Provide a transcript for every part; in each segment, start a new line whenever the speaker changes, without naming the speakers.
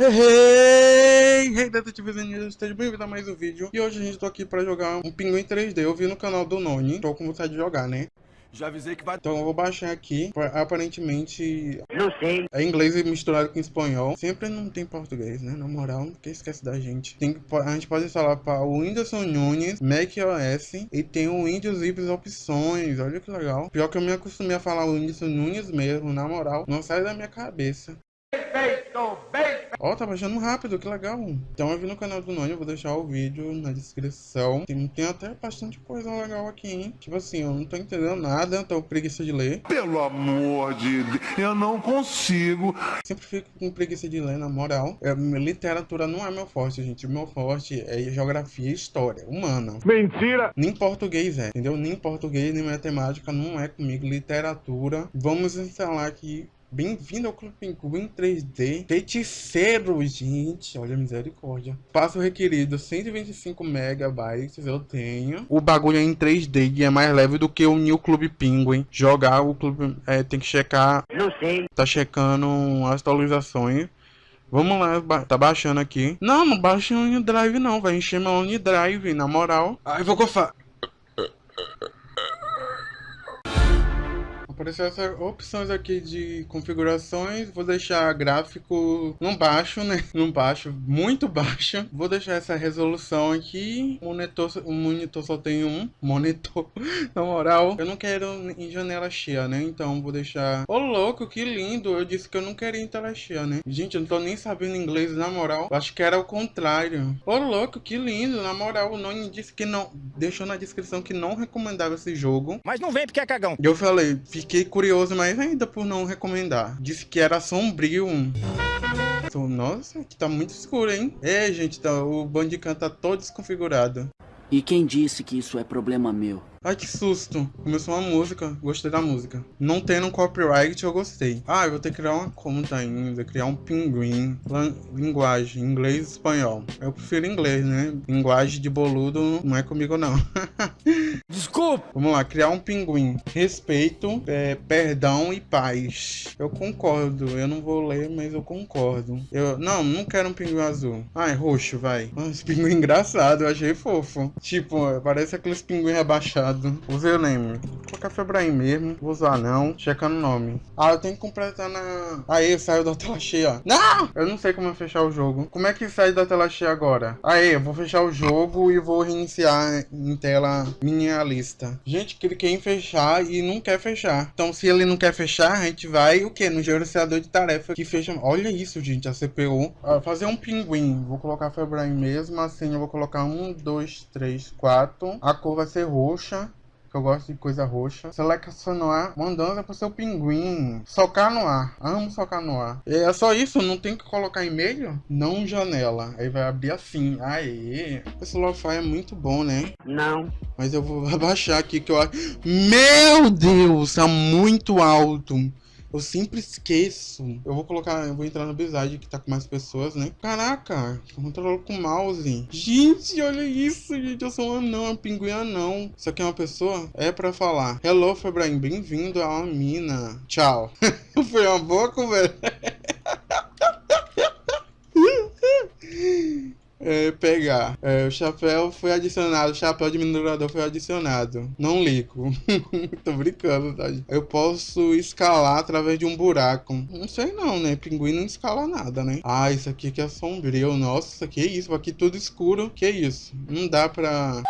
Hey, hey, detetives e esteja bem-vindo a mais um vídeo. E hoje a gente tô aqui pra jogar um pinguim 3D. Eu vi no canal do Noni, tô com vontade de jogar, né?
Já avisei que vai...
Então eu vou baixar aqui, aparentemente...
Não sei.
É inglês misturado com espanhol. Sempre não tem português, né? Na moral, porque esquece da gente. Tem que, a gente pode instalar para o Whindersson Nunes, macOS e tem o Windows Zips opções. Olha que legal. Pior que eu me acostumei a falar o Whindersson Nunes mesmo, na moral. Não sai da minha cabeça. Ó, oh, tá baixando rápido, que legal. Então eu vi no canal do Noni, eu vou deixar o vídeo na descrição. Tem, tem até bastante coisa legal aqui, hein? Tipo assim, eu não tô entendendo nada, tô preguiça de ler.
Pelo amor de Deus, eu não consigo.
Sempre fico com preguiça de ler, na moral. É, literatura não é meu forte, gente. O meu forte é geografia e história, humana.
Mentira!
Nem português é, entendeu? Nem português, nem matemática não é comigo. Literatura. Vamos instalar aqui Bem-vindo ao Clube Pinguim 3D. Feiticeiro, gente. Olha, misericórdia. Passo requerido 125 megabytes. Eu tenho. O bagulho é em 3D e é mais leve do que o New Clube Penguin. Jogar o clube. É, tem que checar.
Não sei.
Tá checando as atualizações. Vamos lá, ba tá baixando aqui. Não, não baixa o OneDrive não, vai encher meu OneDrive, na moral. Ai, vou gofar. Apareceu essas opções aqui de configurações. Vou deixar gráfico no baixo, né? No baixo, muito baixo. Vou deixar essa resolução aqui. Monitor, o monitor só tem um monitor. Na moral, eu não quero em janela cheia, né? Então vou deixar... Ô, oh, louco, que lindo. Eu disse que eu não queria em tela cheia, né? Gente, eu não tô nem sabendo inglês, na moral. Eu acho que era o contrário. Ô, oh, louco, que lindo. Na moral, o Noni disse que não... Deixou na descrição que não recomendava esse jogo.
Mas não vem porque é cagão.
Eu falei, fiquei fiquei curioso mais ainda por não recomendar. Disse que era sombrio. Nossa, que tá muito escuro, hein? É, gente, tá, o Bandicam tá todo desconfigurado.
E quem disse que isso é problema meu?
Ai, que susto. Começou uma música. Gostei da música. Não tendo copyright, eu gostei. Ah, eu vou ter que criar uma conta ainda. Criar um pinguim. Linguagem. Inglês e espanhol. Eu prefiro inglês, né? Linguagem de boludo não é comigo, não.
Desculpa.
Vamos lá. Criar um pinguim. Respeito, é, perdão e paz. Eu concordo. Eu não vou ler, mas eu concordo. Eu, não, não quero um pinguim azul. Ah, é roxo, vai. Ah, esse pinguim engraçado. Eu achei fofo. Tipo, parece aqueles pinguins rebaixados usado. Usei o name. Vou colocar Febraim mesmo. Vou usar não. Checando o nome. Ah, eu tenho que completar na... Aí, saiu da tela cheia. Não! Eu não sei como fechar o jogo. Como é que sai da tela cheia agora? Aí, eu vou fechar o jogo e vou reiniciar em tela minimalista. Gente, cliquei em fechar e não quer fechar. Então, se ele não quer fechar, a gente vai o que? No gerenciador de tarefa que fecha. Olha isso, gente, a CPU. Ah, fazer um pinguim. Vou colocar Febraim mesmo. Assim, eu vou colocar um, dois, três, quatro. A cor vai ser roxa que eu gosto de coisa roxa. Selecionar mandando pro seu pinguim. Socar no ar. Amo socar no ar. É só isso? Não tem que colocar e-mail? Não janela. Aí vai abrir assim. Aê. Esse Lo-Fi é muito bom, né?
Não.
Mas eu vou abaixar aqui que eu acho... Meu Deus! Tá muito alto. Eu sempre esqueço. Eu vou colocar, eu vou entrar no Bizide que tá com mais pessoas, né? Caraca, controlo com mouse. Gente, olha isso, gente. Eu sou um anão, um pinguim anão. Isso aqui é uma pessoa? É pra falar. Hello, Febraim, bem-vindo a uma mina. Tchau. Foi uma boa conversa. É, pegar. É, o chapéu foi adicionado, o chapéu de minerador foi adicionado. Não ligo. Tô brincando, tá? Eu posso escalar através de um buraco. Não sei não, né? Pinguim não escala nada, né? Ah, isso aqui que é sombrio. Nossa, que isso? Aqui tudo escuro. Que isso? Não dá pra...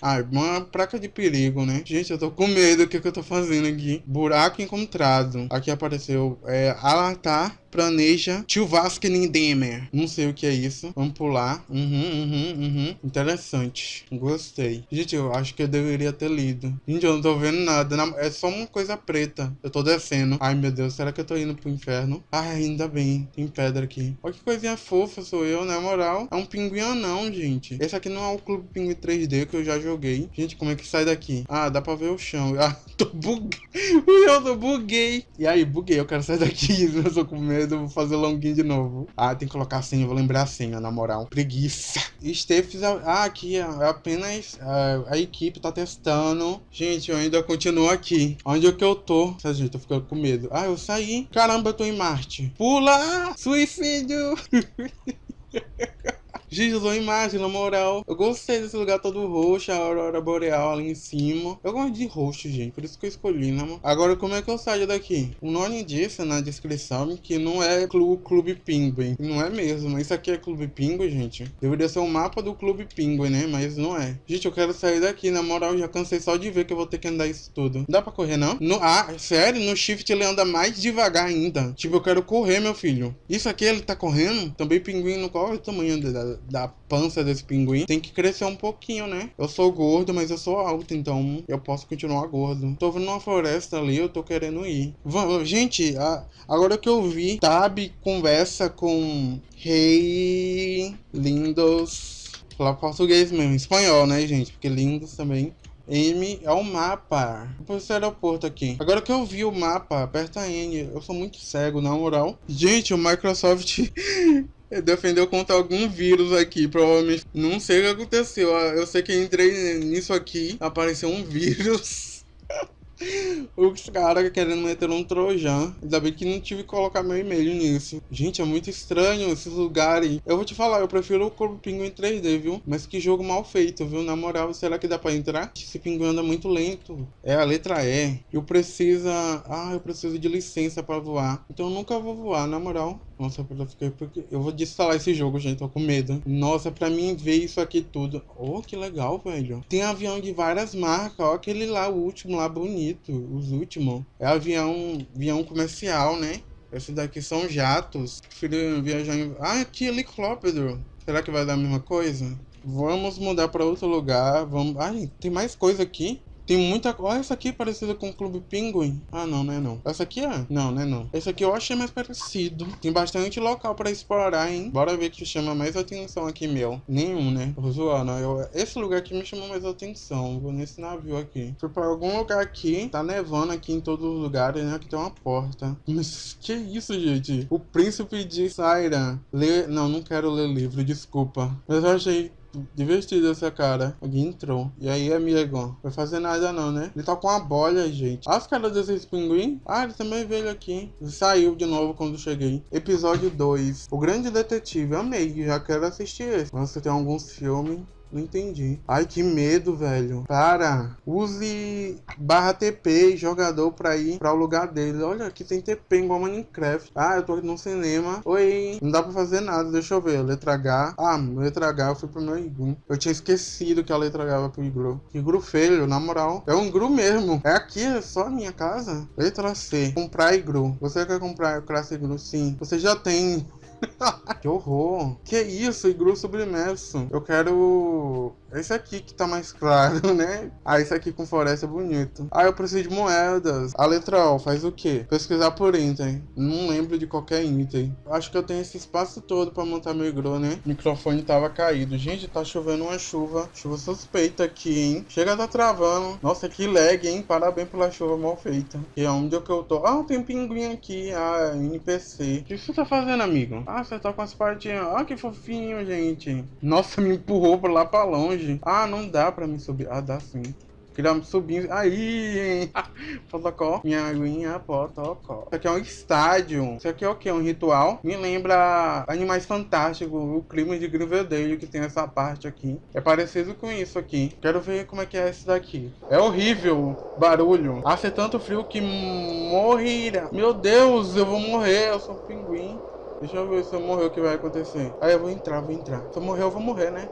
Ah, uma placa de perigo, né? Gente, eu tô com medo. O que, que eu tô fazendo aqui? Buraco encontrado. Aqui apareceu é, alertar planeja Chuvaskening Demer. Não sei o que é isso. Vamos pular. Uhum, uhum, uhum. Interessante. Gostei. Gente, eu acho que eu deveria ter lido. Gente, eu não tô vendo nada. É só uma coisa preta. Eu tô descendo. Ai, meu Deus. Será que eu tô indo pro inferno? Ai, ainda bem. Tem pedra aqui. Olha que coisinha fofa sou eu, né? Moral. É um pinguim não, gente. Esse aqui não é o Clube Pinguim 3D que eu já joguei. Gente, como é que sai daqui? Ah, dá pra ver o chão. Ah, tô buguei. Eu tô buguei. E aí, buguei. Eu quero sair daqui. Eu tô com medo medo, vou fazer longin de novo. Ah, tem que colocar a senha, vou lembrar a senha, na moral. Preguiça. Stephens, ah, aqui é apenas a, a equipe tá testando. Gente, eu ainda continuo aqui. Onde é que eu tô? Essa gente, tô ficando com medo. Ah, eu saí. Caramba, eu tô em Marte. Pula! Suicídio! Gente, eu imagem, na moral. Eu gostei desse lugar todo roxo, a aurora boreal ali em cima. Eu gosto de roxo, gente, por isso que eu escolhi, né, mano? Agora, como é que eu saio daqui? O nome disse na descrição que não é o Clube Pinguim. Não é mesmo. Isso aqui é Clube Pinguim, gente. Deveria ser o um mapa do Clube Pinguim, né? Mas não é. Gente, eu quero sair daqui, na moral. Já cansei só de ver que eu vou ter que andar isso tudo. Dá pra correr, não? No, ah, sério? No Shift ele anda mais devagar ainda. Tipo, eu quero correr, meu filho. Isso aqui ele tá correndo? Também pinguim no qual é o tamanho da, da pança desse pinguim tem que crescer um pouquinho, né? Eu sou gordo, mas eu sou alto, então eu posso continuar gordo. Tô vendo uma floresta ali, eu tô querendo ir. Gente, agora que eu vi, Tab conversa com Rei Lindos. Falar português mesmo, espanhol, né, gente? Porque lindos também. M é o mapa. Vou esse aeroporto aqui. Agora que eu vi o mapa, aperta N. Eu sou muito cego, na moral. Gente, o Microsoft defendeu contra algum vírus aqui, provavelmente. Não sei o que aconteceu. Eu sei que entrei nisso aqui, apareceu um vírus. Os caras querendo meter um trojan. Ainda bem que não tive que colocar meu e-mail nisso. Gente, é muito estranho esses lugares. Eu vou te falar, eu prefiro o Corpo Pinguim 3D, viu? Mas que jogo mal feito, viu? Na moral, será que dá pra entrar? Esse pinguim anda muito lento. É a letra E. Eu preciso... Ah, eu preciso de licença pra voar. Então eu nunca vou voar, na moral. Nossa, eu fiquei porque eu vou desinstalar esse jogo, gente, tô com medo. Nossa, pra mim ver isso aqui tudo. Oh, que legal, velho. Tem avião de várias marcas, ó, aquele lá, o último lá, bonito. Os últimos. É avião, avião comercial, né? Esses daqui são jatos. Prefiro viajar em... Ah, que helicóptero. Será que vai dar a mesma coisa? Vamos mudar pra outro lugar. Vamos... Ai, tem mais coisa aqui. Tem muita... Olha essa aqui parecida com o Clube Pinguim. Ah, não, não é não. Essa aqui é? Não, não é não. Esse aqui eu achei mais parecido. Tem bastante local pra explorar, hein? Bora ver que chama mais atenção aqui, meu. Nenhum, né? Tô zoando. Eu... Esse lugar aqui me chamou mais atenção. Vou nesse navio aqui. Fui pra algum lugar aqui. Tá nevando aqui em todos os lugares, né? Aqui tem uma porta. Mas que isso, gente? O Príncipe de Saira. Lê... Não, não quero ler livro, desculpa. Mas eu achei divertido essa cara. Alguém entrou. E aí, amigo? Vai fazer nada não, né? Ele tá com uma bolha, gente. Olha as caras desses pinguim. Ah, ele também veio aqui. saiu de novo quando cheguei. Episódio 2. O Grande Detetive. Amei. Já quero assistir esse. Você tem alguns filmes. Não entendi. Ai, que medo, velho. Para. Use barra TP jogador pra ir pra o lugar dele. Olha, aqui tem TP igual Minecraft. Ah, eu tô aqui no cinema. Oi. Não dá pra fazer nada. Deixa eu ver. Letra H. Ah, letra H eu fui pro meu iglu. Eu tinha esquecido que a letra H vai pro iglu. Iglu feio, na moral. É um iglu mesmo. É aqui, é só a minha casa. Letra C. Comprar iglu. Você quer comprar classe iglu? Sim. Você já tem que horror. Que isso, iglu submerso. Eu quero esse aqui que tá mais claro, né? Ah, esse aqui com floresta é bonito. Ah, eu preciso de moedas. A letra O faz o quê? Pesquisar por item. Não lembro de qualquer item. Acho que eu tenho esse espaço todo pra montar meu iglu, né? O microfone tava caído. Gente, tá chovendo uma chuva. Chuva suspeita aqui, hein? Chega tá travando. Nossa, que lag, hein? Parabéns pela chuva mal feita. E onde é que eu tô? Ah, tem pinguim aqui. Ah, NPC. O que você tá fazendo, amigo? Ah, você tá com as partinhas. Ah, que fofinho, gente. Nossa, me empurrou pra lá pra longe. Ah, não dá pra me subir. Ah, dá sim. Queria subir. Aí, hein? Protocol. Minha aguinha, protocol. Isso aqui é um estádio. Isso aqui é o que? Um ritual. Me lembra Animais Fantásticos, o crime de Riverdale, que tem essa parte aqui. É parecido com isso aqui. Quero ver como é que é esse daqui. É horrível barulho. Hace tanto frio que morrerá. Meu Deus, eu vou morrer. Eu sou um pinguim. Deixa eu ver se eu morrer o que vai acontecer. Aí eu vou entrar, vou entrar. Se eu morrer, eu vou morrer, né?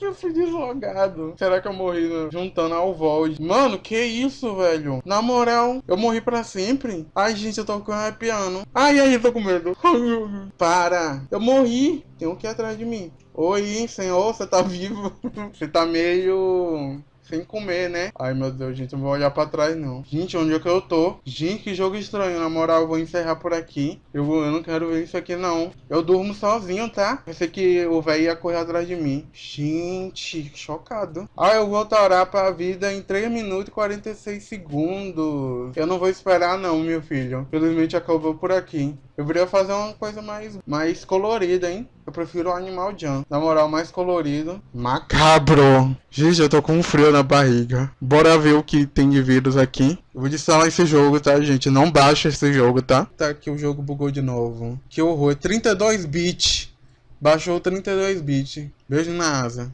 Eu fui deslogado. Será que eu morri juntando ao Void? Mano, que isso, velho? Na moral, eu morri pra sempre. Ai, gente, eu tô com arrepiando. Ai, ai, eu tô com medo. Para. Eu morri. Tem um aqui atrás de mim. Oi, senhor, você tá vivo? Você tá meio sem comer, né? Ai, meu Deus, gente, não vou olhar pra trás, não. Gente, onde é que eu tô? Gente, que jogo estranho. Na moral, eu vou encerrar por aqui. Eu, vou, eu não quero ver isso aqui, não. Eu durmo sozinho, tá? Pensei que o velho ia correr atrás de mim. Gente, chocado. Ah, eu vou torar pra vida em 3 minutos e 46 segundos. Eu não vou esperar, não, meu filho. Felizmente acabou por aqui. Eu queria fazer uma coisa mais, mais colorida, hein? Eu prefiro o Animal Jam. Na moral, mais colorido. Macabro. Gente, eu tô com um frio na barriga. Bora ver o que tem de vírus aqui. Eu vou instalar esse jogo, tá, gente? Não baixa esse jogo, tá? Tá aqui o jogo bugou de novo. Que horror. 32 bits. Baixou 32 bits. Beijo na asa.